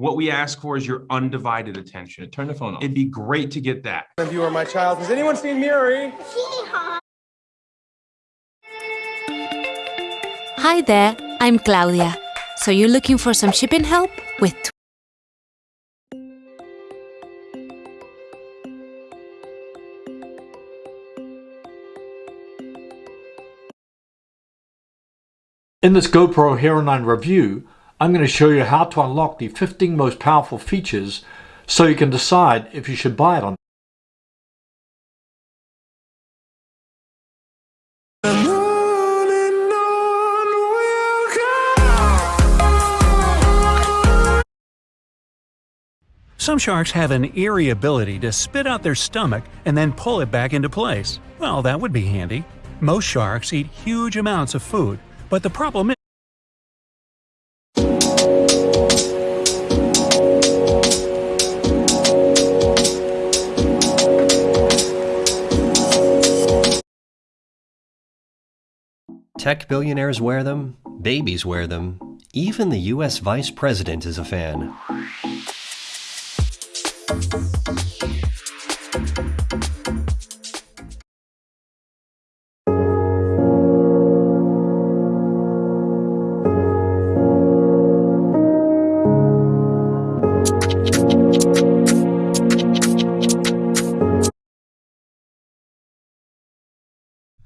What we ask for is your undivided attention. Turn the phone off. It'd be great to get that. If you are my child, has anyone seen Miri? Hi there, I'm Claudia. So you're looking for some shipping help with In this GoPro Hero 9 review, I'm going to show you how to unlock the 15 most powerful features so you can decide if you should buy it or not. Some sharks have an eerie ability to spit out their stomach and then pull it back into place. Well, that would be handy. Most sharks eat huge amounts of food, but the problem is Tech billionaires wear them, babies wear them, even the US vice president is a fan.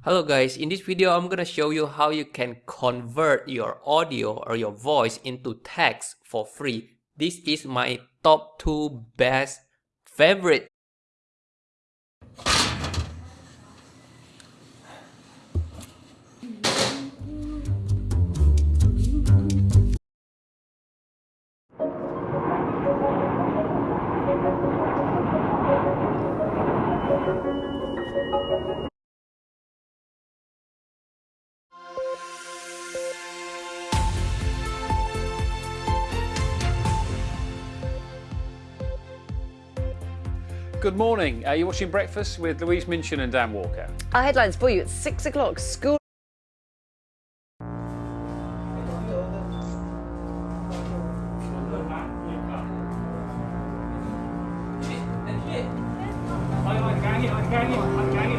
Hello guys, in this video I'm gonna show you how you can convert your audio or your voice into text for free. This is my top 2 best favorite Good morning. Are you watching Breakfast with Louise Minchin and Dan Walker. Our headlines for you at 6 o'clock. School I'm I'm I'm.